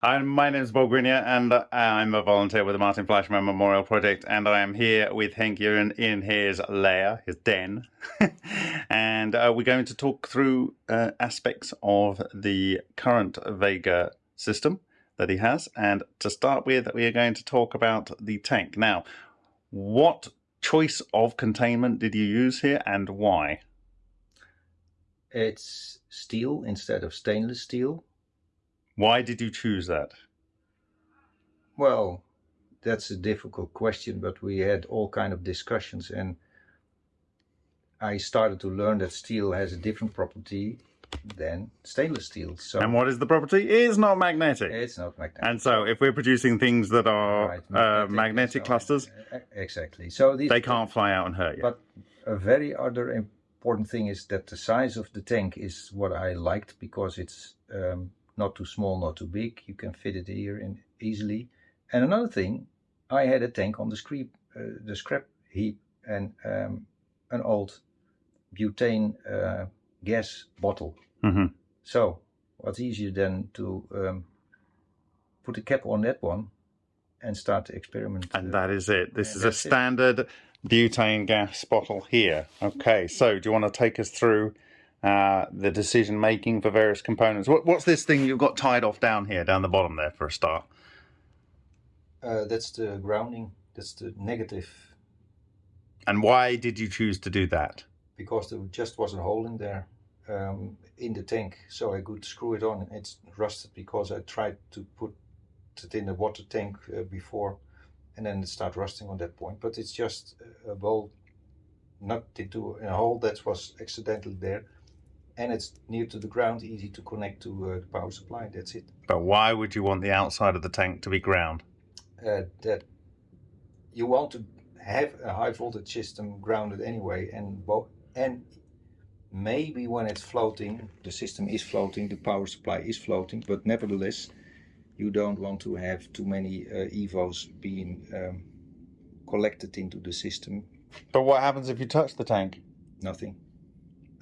Hi, my name is Bob Greenyer and I'm a volunteer with the Martin Fleischmann Memorial Project and I am here with Henk in, in his lair, his den. and uh, we're going to talk through uh, aspects of the current Vega system that he has. And to start with, we are going to talk about the tank. Now, what choice of containment did you use here and why? It's steel instead of stainless steel why did you choose that? Well, that's a difficult question, but we had all kind of discussions and I started to learn that steel has a different property than stainless steel. So And what is the property? It is not magnetic. It's not magnetic. And so if we're producing things that are right, magnetic, uh, magnetic so clusters, exactly. So these, they can't fly out and hurt you. But a very other important thing is that the size of the tank is what I liked because it's um, not too small, not too big. You can fit it here in easily. And another thing, I had a tank on the scrap, uh, the scrap heap and um, an old butane uh, gas bottle. Mm -hmm. So what's easier than to um, put a cap on that one and start the experiment. And uh, that is it. This is a standard it. butane gas bottle here. Okay, so do you want to take us through uh, the decision making for various components. What, what's this thing you've got tied off down here, down the bottom there for a start? Uh, that's the grounding, that's the negative. And why did you choose to do that? Because there just was a hole in there um, in the tank, so I could screw it on. It's rusted because I tried to put it in the water tank uh, before and then it started rusting on that point. But it's just a bolt not into a hole that was accidentally there and it's near to the ground, easy to connect to uh, the power supply. That's it. But why would you want the outside of the tank to be ground? Uh, that you want to have a high voltage system grounded anyway, and and maybe when it's floating, the system is floating, the power supply is floating, but nevertheless, you don't want to have too many uh, EVOs being um, collected into the system. But what happens if you touch the tank? Nothing.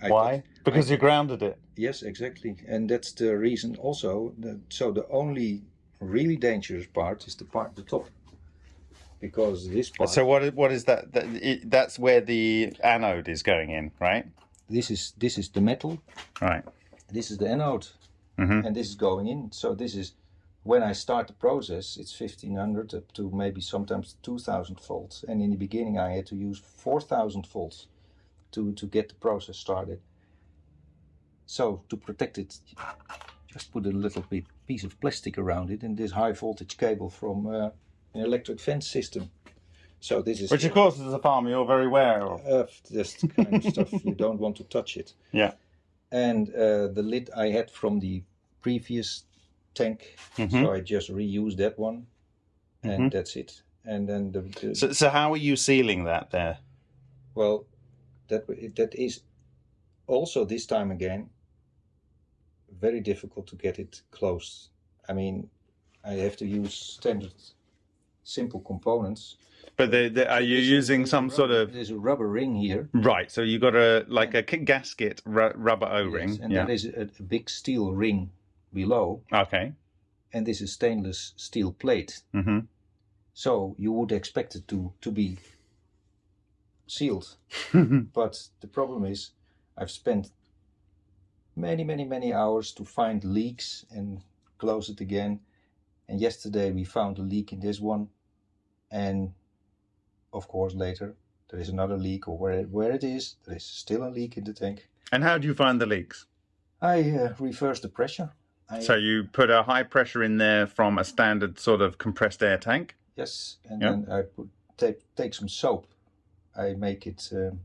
I Why? Because I, you grounded it. Yes, exactly. And that's the reason also. That, so the only really dangerous part is the part the top. Because this part. So what? What is that? that it, that's where the anode is going in, right? This is this is the metal. Right. This is the anode, mm -hmm. and this is going in. So this is when I start the process, it's 1500 up to maybe sometimes 2000 volts. And in the beginning, I had to use 4000 volts to, to get the process started. So to protect it, just put a little bit piece of plastic around it and this high voltage cable from uh, an electric fence system. So this is which of course as a farmer you're very aware of. Uh, this kind of stuff you don't want to touch it. Yeah. And uh, the lid I had from the previous tank, mm -hmm. so I just reused that one, and mm -hmm. that's it. And then the, the so, so how are you sealing that there? Well, that that is also this time again very difficult to get it closed. I mean, I have to use standard simple components. But they, they, are you using some rubber, sort of? There's a rubber ring here. Right. So you got a like a gasket rubber O-ring. Yes, and yeah. there is a, a, big steel ring below. Okay. And this is stainless steel plate. Mm -hmm. So you would expect it to to be sealed. but the problem is I've spent many, many, many hours to find leaks and close it again. And yesterday we found a leak in this one. And of course later there is another leak or where, where it is, there is still a leak in the tank. And how do you find the leaks? I uh, reverse the pressure. I, so you put a high pressure in there from a standard sort of compressed air tank? Yes, and yep. then I put take, take some soap I make it um,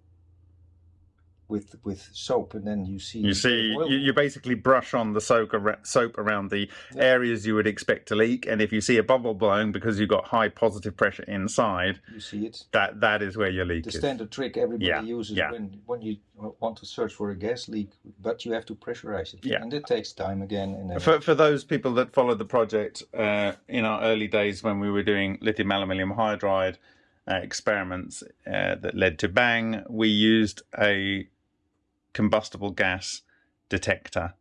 with with soap, and then you see. You see, you, you, basically brush on the soap, soap around the yeah. areas you would expect to leak, and if you see a bubble blowing because you've got high positive pressure inside, you see it. That that is where your leak the is. Standard trick everybody yeah. uses yeah. when when you want to search for a gas leak, but you have to pressurize it, yeah. and it takes time again. And for for those people that followed the project uh, in our early days when we were doing lithium aluminium hydride uh, experiments uh, that led to Bang, we used a combustible gas detector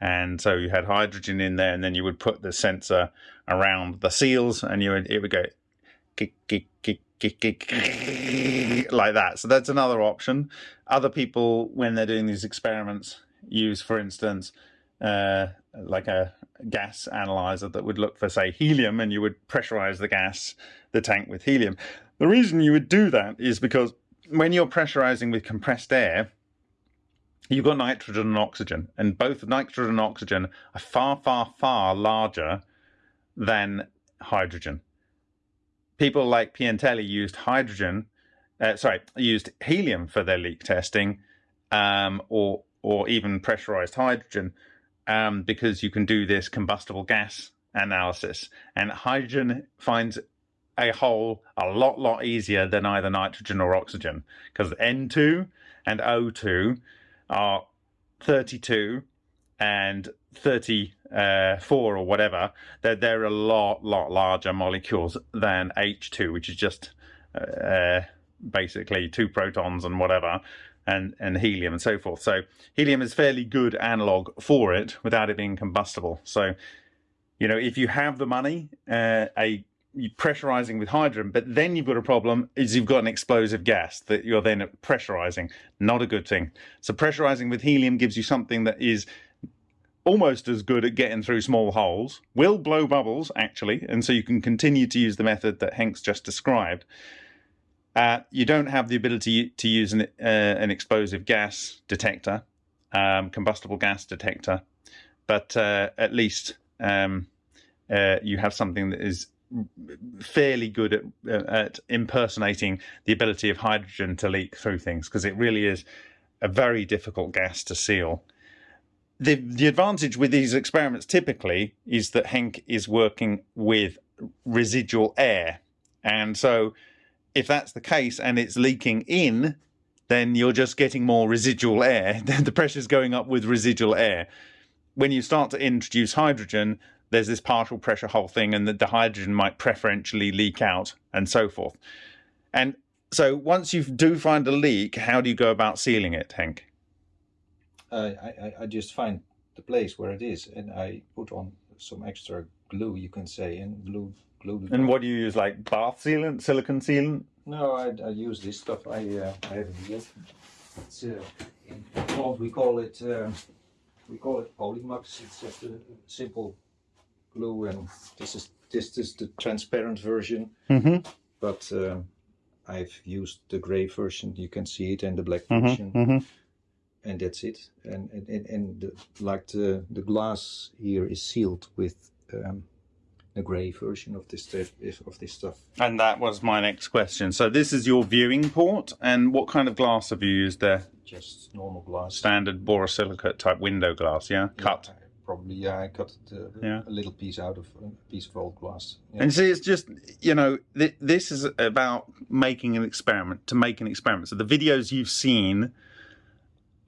and so you had hydrogen in there, and then you would put the sensor around the seals, and you would it would go like that. So that's another option. Other people, when they're doing these experiments, use, for instance, uh, like a gas analyzer that would look for, say, helium, and you would pressurize the gas, the tank with helium. The reason you would do that is because when you're pressurizing with compressed air, you've got nitrogen and oxygen, and both nitrogen and oxygen are far, far, far larger than hydrogen. People like Piantelli used hydrogen, uh, sorry, used helium for their leak testing, um, or or even pressurized hydrogen, um, because you can do this combustible gas analysis, and hydrogen finds a hole a lot, lot easier than either nitrogen or oxygen, because N2 and O2 are 32 and 34 or whatever, they're, they're a lot, lot larger molecules than H2, which is just uh, basically two protons and whatever, and, and helium and so forth. So helium is fairly good analog for it without it being combustible. So, you know, if you have the money, uh, a pressurizing with hydrogen, but then you've got a problem is you've got an explosive gas that you're then pressurizing. Not a good thing. So pressurizing with helium gives you something that is almost as good at getting through small holes, will blow bubbles actually, and so you can continue to use the method that Henk's just described. Uh, you don't have the ability to use an, uh, an explosive gas detector, um, combustible gas detector, but uh, at least um, uh, you have something that is fairly good at, at impersonating the ability of hydrogen to leak through things because it really is a very difficult gas to seal. The, the advantage with these experiments typically is that Henk is working with residual air. And so if that's the case and it's leaking in, then you're just getting more residual air. the pressure's going up with residual air. When you start to introduce hydrogen, there's this partial pressure hole thing and that the hydrogen might preferentially leak out and so forth. And so once you do find a leak, how do you go about sealing it, Henk? Uh, I, I just find the place where it is and I put on some extra glue, you can say, and glue glue. and what do you use, like bath sealant, silicon sealant? No, I, I use this stuff. I uh, I have here. It's uh, in we call it uh, we call it Polymax. It's just a simple glue and this is this is the transparent version mm-hmm. but um, I've used the gray version you can see it and the black mm-hmm. version Mm-hmm. and that's it and and, and the, like the the glass here is sealed with um, the gray version of this of this stuff And that was my next question. So this is your viewing port, and what kind of glass have you used there? just normal glass Standard borosilicate type window glass, yeah, cut. Probably yeah I cut uh, Yeah. a little piece out of a piece of old glass yeah. And see, it's just you know, th- this is about making an experiment to make an experiment. So the videos you've seen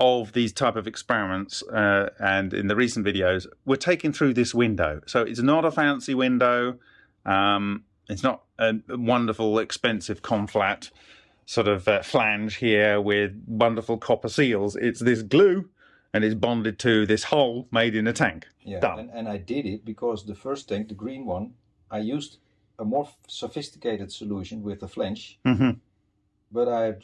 of these type of experiments, uh, and in the recent videos, were taken through this window. So it's not a fancy window. Um, it's not a wonderful, expensive conflat sort of uh, flange here with wonderful copper seals. It's this glue, and it's bonded to this hole made in a tank. Yeah, and, and I did it because the first tank, the green one, I used a more sophisticated solution with a flange, hmm but I had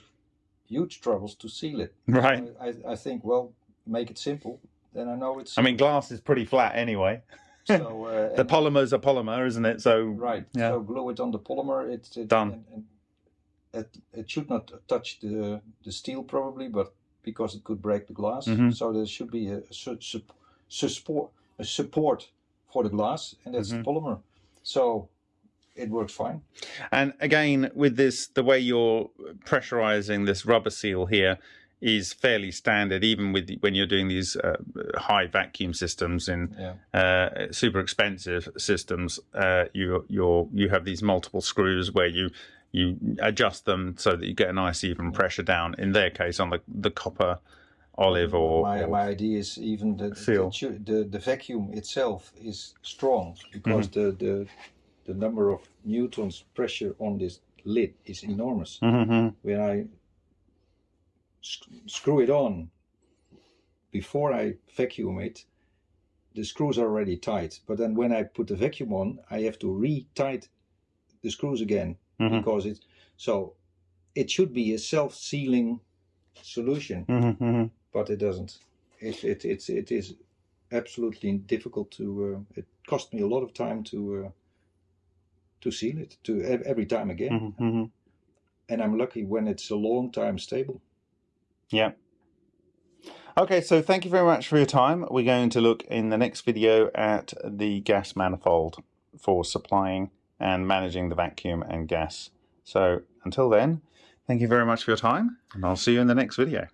huge troubles to seal it. Right. I, I, I think, well, make it simple, then I know it's I mean, glass is pretty flat anyway. so. Uh, The polymer's a polymer, isn't it? So right. yeah. So glue it on the polymer. It's it, Done. And, and it, it should not touch the the steel probably, but because it could break the glass, Mhm. so there should be a, su- su- support a support for the glass, and that's Mhm. the polymer. So it works fine. And again, with this, the way you're pressurizing this rubber seal here is fairly standard, even with when you're doing these uh, high vacuum systems in Yeah. uh, super expensive systems. Uh, you you're you have these multiple screws where you you adjust them so that you get a nice even pressure down. In their case, on the the copper olive or, my, or- my idea is even the the, the the vacuum itself is strong because Mm-hmm. the, the the number of newtons pressure on this lid is enormous. Mhm. When I sc- screw it on before I vacuum it, the screws are already tight. But then when I put the vacuum on, I have to re-tight the screws again Mhm. because it. So it should be a self-sealing solution, Mhm, mhm. but it doesn't. It it it's it is absolutely difficult to. Uh, it cost me a lot of time to uh, to seal it to every time again, Mhm, mhm. and I'm lucky when it's a long time stable. Yeah. Okay, so thank you very much for your time. We're going to look in the next video at the gas manifold for supplying and managing the vacuum and gas. So until then, thank you very much for your time, and I'll see you in the next video.